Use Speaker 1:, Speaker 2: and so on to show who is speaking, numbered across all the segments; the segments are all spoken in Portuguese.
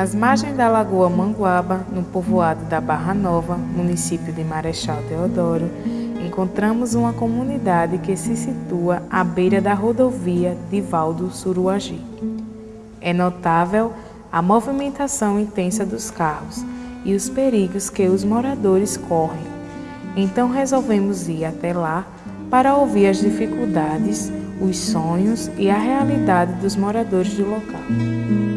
Speaker 1: Nas margens da Lagoa Manguaba, no povoado da Barra Nova, município de Marechal Deodoro, encontramos uma comunidade que se situa à beira da rodovia de Valdo Suruagi. É notável a movimentação intensa dos carros e os perigos que os moradores correm. Então resolvemos ir até lá para ouvir as dificuldades, os sonhos e a realidade dos moradores do local.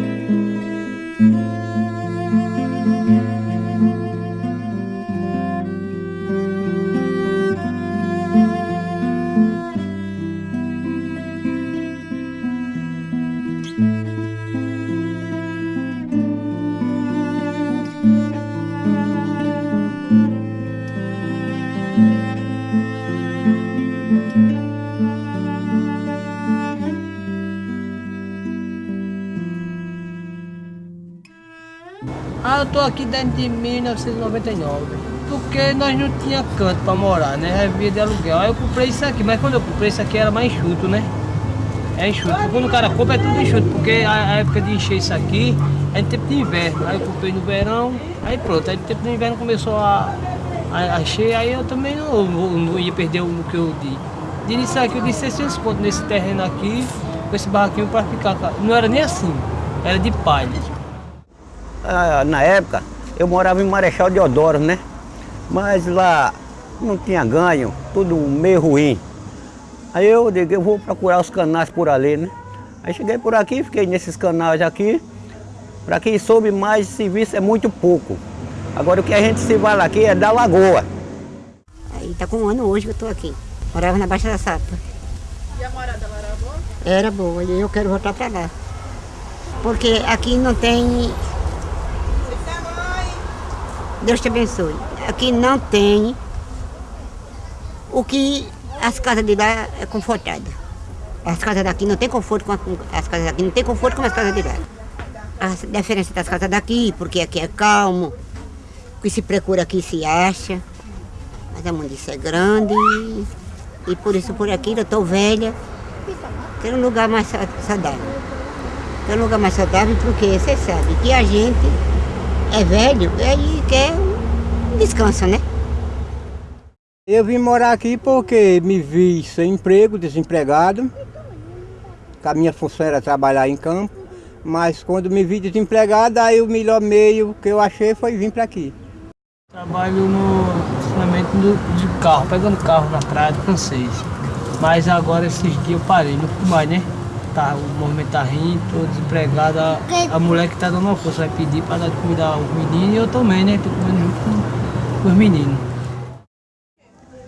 Speaker 2: Tô aqui desde 1999. Porque nós não tinha canto para morar, né? Via de aluguel. Aí eu comprei isso aqui, mas quando eu comprei isso aqui era mais enxuto, né? É enxuto. Quando o cara compra é tudo enxuto, porque a época de encher isso aqui é em tempo de inverno. Aí eu comprei no verão, aí pronto. Aí no tempo de inverno começou a, a, a encher, aí eu também não, não, não ia perder o que eu disse. De isso aqui eu disse 600 pontos nesse terreno aqui, com esse barraquinho para ficar. Não era nem assim, era de palha.
Speaker 3: Ah, na época, eu morava em Marechal Deodoro, né? Mas lá não tinha ganho, tudo meio ruim. Aí eu digo, eu vou procurar os canais por ali, né? Aí cheguei por aqui, fiquei nesses canais aqui. Para quem soube mais, serviço é muito pouco. Agora o que a gente se vai lá aqui é da lagoa.
Speaker 4: Aí tá com um ano hoje que eu tô aqui. Morava na Baixa da Sapa.
Speaker 5: E a morada lá era boa?
Speaker 4: Era boa, e eu quero voltar para lá. Porque aqui não tem Deus te abençoe. Aqui não tem o que as casas de lá é confortada. As casas daqui não tem conforto com as casas daqui, não tem conforto com as casas de lá. A diferença das casas daqui, porque aqui é calmo, o que se procura aqui se acha, mas a mundiça é grande e por isso por aqui eu estou velha, quero um lugar mais saudável. Quero um lugar mais saudável porque você sabe que a gente é velho, aí quer um descanso, né?
Speaker 6: Eu vim morar aqui porque me vi sem emprego, desempregado. A minha função era trabalhar em campo. Mas quando me vi desempregado, aí o melhor meio que eu achei foi vir para aqui.
Speaker 2: Trabalho no funcionamento de carro, pegando carro na praia do francês. Mas agora esses dias eu parei, não fui mais, né? Tá, o movimento tá rindo, tô desempregado, a, a mulher que tá dando uma força vai pedir para dar de comida aos meninos e eu também, né? Tô comendo junto com, com os meninos.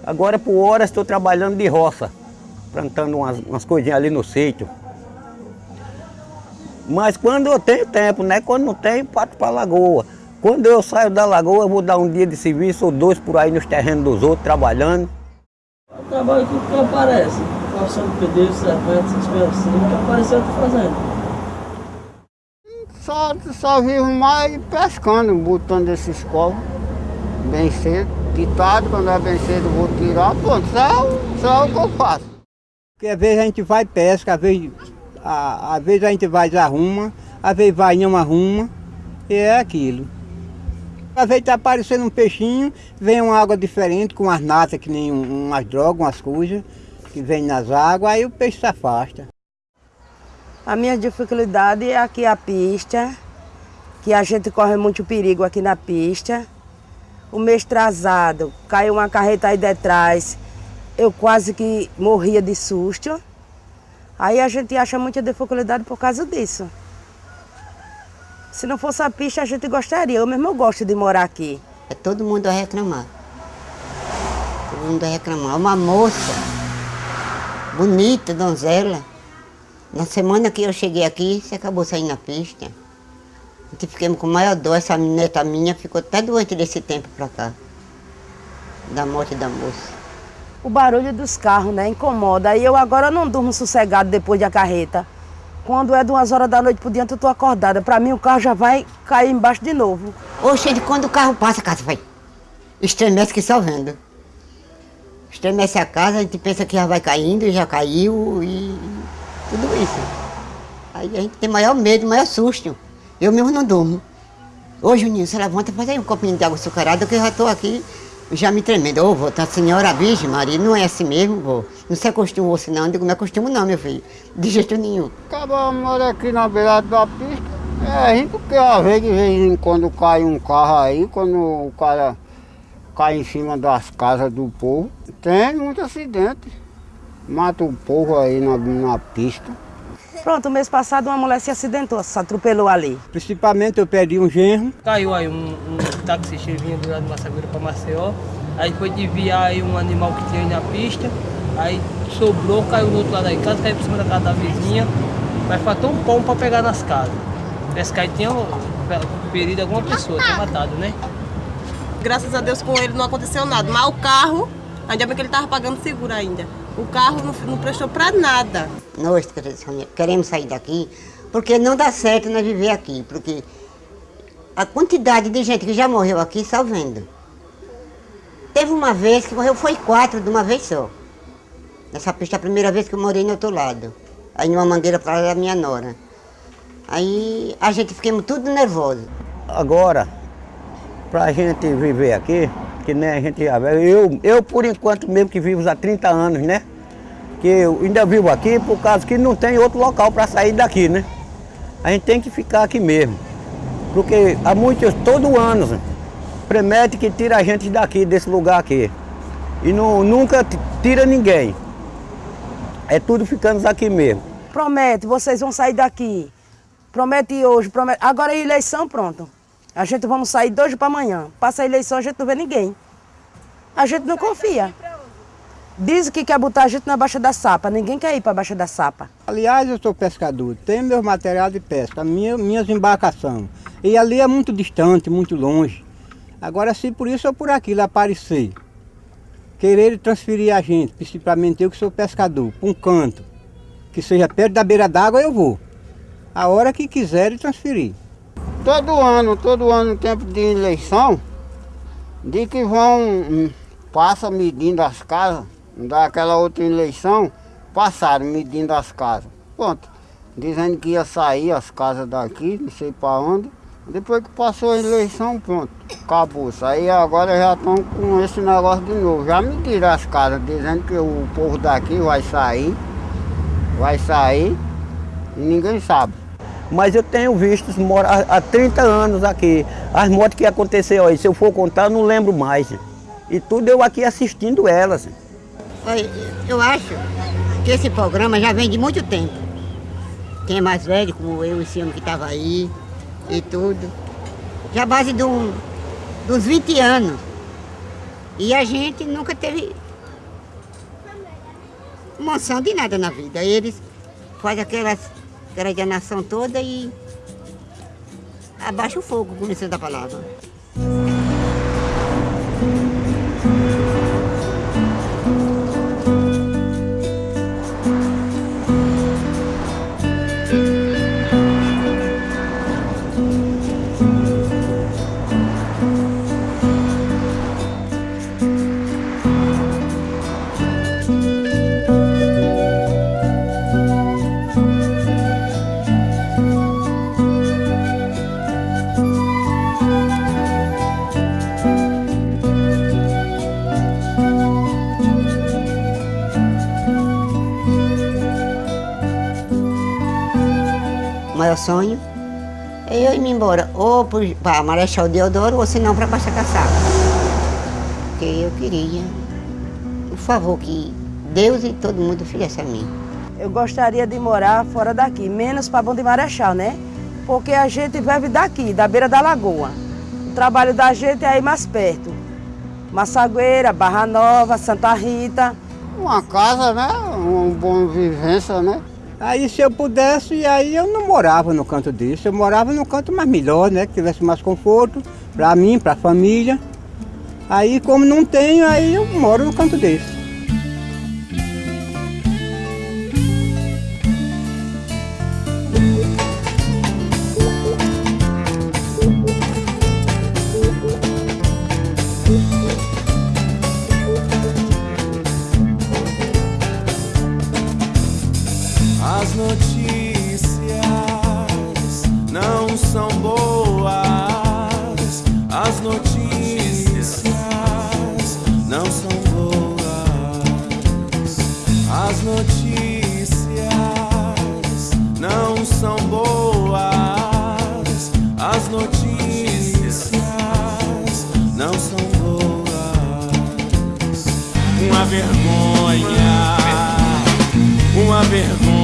Speaker 3: Agora por horas estou trabalhando de roça, plantando umas, umas coisinhas ali no sítio. Mas quando eu tenho tempo, né? Quando não tenho, parto para a lagoa. Quando eu saio da lagoa, eu vou dar um dia de serviço ou dois por aí nos terrenos dos outros, trabalhando.
Speaker 2: O trabalho que aparece calçando essas coisas assim, que apareceu eu fazendo.
Speaker 6: Só, só vivo mais pescando, botando esses covos bem cedo. Tarde, quando é bem cedo, vou tirar, pronto, só, só o que eu faço. Porque às vezes a gente vai pesca, às vezes, a, às vezes a gente vai e arruma, às vezes vai e não arruma, e é aquilo. Às vezes está aparecendo um peixinho, vem uma água diferente, com umas natas, que nem umas drogas, umas coisas que vem nas águas, aí o peixe se afasta.
Speaker 7: A minha dificuldade é aqui a pista, que a gente corre muito perigo aqui na pista. O mês atrasado, caiu uma carreta aí detrás, eu quase que morria de susto. Aí a gente acha muita dificuldade por causa disso. Se não fosse a pista, a gente gostaria. Eu mesmo gosto de morar aqui.
Speaker 4: É todo mundo a reclamar. Todo mundo a reclamar. Uma moça bonita, donzela. Na semana que eu cheguei aqui, você acabou saindo na pista. A gente ficamos com maior dor, essa neta minha ficou até doente desse tempo pra cá. Da morte da moça.
Speaker 7: O barulho dos carros, né, incomoda. E eu agora não durmo sossegado depois da carreta. Quando é duas horas da noite por diante, eu tô acordada. Pra mim, o carro já vai cair embaixo de novo.
Speaker 4: Oxe, quando o carro passa, a casa vai. Estremece que só vendo. Estremece a casa, a gente pensa que já vai caindo, já caiu e tudo isso. Aí a gente tem maior medo, maior susto. Eu mesmo não durmo. Ô Juninho, você levanta, faz aí um copinho de água açucarada que eu já estou aqui já me tremendo. Ô, vô, tá senhora Virgem Maria, não é assim mesmo, vô. Não se acostumou assim não. Eu digo, não acostumo não, meu filho. De jeito nenhum.
Speaker 6: Acaba mora aqui na beirada da pista. É, gente porque às vezes, de vez em quando cai um carro aí, quando o cara cai em cima das casas do povo, tem muito acidente. Mata o povo aí na, na pista.
Speaker 7: Pronto, mês passado uma mulher se acidentou, se atropelou ali.
Speaker 6: Principalmente eu perdi um genro.
Speaker 2: Caiu aí um, um taxista vinha do lado de Massagueira para Maceió. Aí foi desviar aí um animal que tinha aí na pista. Aí sobrou, caiu no outro lado da casa, caiu por cima da casa da vizinha. Mas faltou um pão para pegar nas casas. Esse cara tinha ferido alguma pessoa, tinha matado, né?
Speaker 8: Graças a Deus com ele não aconteceu nada. Mas o carro, ainda bem que ele estava pagando seguro ainda. O carro não, não prestou para nada.
Speaker 4: Nós queremos sair daqui porque não dá certo nós viver aqui. Porque a quantidade de gente que já morreu aqui só vendo. Teve uma vez que morreu, foi quatro de uma vez só. Nessa pista, a primeira vez que eu morei no outro lado. Aí numa mangueira para da minha nora. Aí a gente ficamos tudo nervoso.
Speaker 3: Agora, pra gente viver aqui, que nem a gente já eu, eu por enquanto mesmo que vivo há 30 anos, né? Que eu ainda vivo aqui por causa que não tem outro local para sair daqui, né? A gente tem que ficar aqui mesmo. Porque há muitos, todo ano, promete que tira a gente daqui, desse lugar aqui. E não, nunca tira ninguém. É tudo ficando aqui mesmo.
Speaker 7: Promete, vocês vão sair daqui. Promete hoje, promete. Agora é eleição, pronto. A gente vamos sair de hoje para amanhã. Passa a eleição, a gente não vê ninguém. A gente não confia. Diz que quer botar a gente na Baixa da Sapa. Ninguém quer ir para a Baixa da Sapa.
Speaker 6: Aliás, eu sou pescador. Tenho meu material de pesca, minha, minhas embarcações. E ali é muito distante, muito longe. Agora, se por isso ou por aquilo aparecer, querer transferir a gente, principalmente eu que sou pescador, para um canto, que seja perto da beira d'água, eu vou a hora que quiserem transferir. Todo ano, todo ano, tempo de eleição, de que vão, hum, passa medindo as casas, daquela outra eleição, passaram medindo as casas. Pronto, dizendo que ia sair as casas daqui, não sei para onde. Depois que passou a eleição, pronto, acabou. Aí agora já estão com esse negócio de novo. Já mediram as casas, dizendo que o povo daqui vai sair, vai sair, e ninguém sabe.
Speaker 3: Mas eu tenho visto há 30 anos aqui. As mortes que aconteceu aí, se eu for contar, eu não lembro mais. E tudo eu aqui assistindo elas.
Speaker 4: Eu acho que esse programa já vem de muito tempo. Quem é mais velho, como eu, esse ano que estava aí e tudo. Já base de, um, uns 20 anos. E a gente nunca teve moção de nada na vida. Eles fazem aquelas aquela a nação toda e abaixa o fogo, com licença da palavra. Maior sonho é eu ir embora, ou para Marechal Deodoro, ou se não para Costa Caçapa. Porque eu queria, por favor, que Deus e todo mundo fizesse a mim.
Speaker 7: Eu gostaria de morar fora daqui, menos para Bom de Marechal, né? Porque a gente vive daqui, da beira da lagoa. O trabalho da gente é aí mais perto. Massagueira, Barra Nova, Santa Rita.
Speaker 6: Uma casa, né? Uma boa vivência, né? Aí se eu pudesse, aí eu não morava no canto desse, eu morava no canto mais melhor, né? Que tivesse mais conforto para mim, para a família. Aí como não tenho, aí eu moro no canto desse.
Speaker 9: As notícias não são boas. As notícias não são boas. As notícias não são boas. Uma vergonha. Uma vergonha.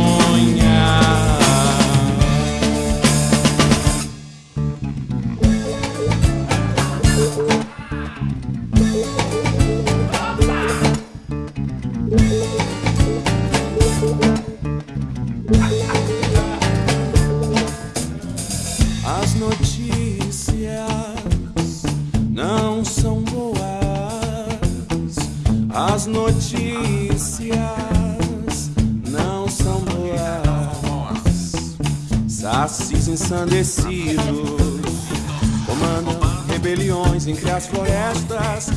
Speaker 9: Ensandecidos comandam rebeliões entre as florestas.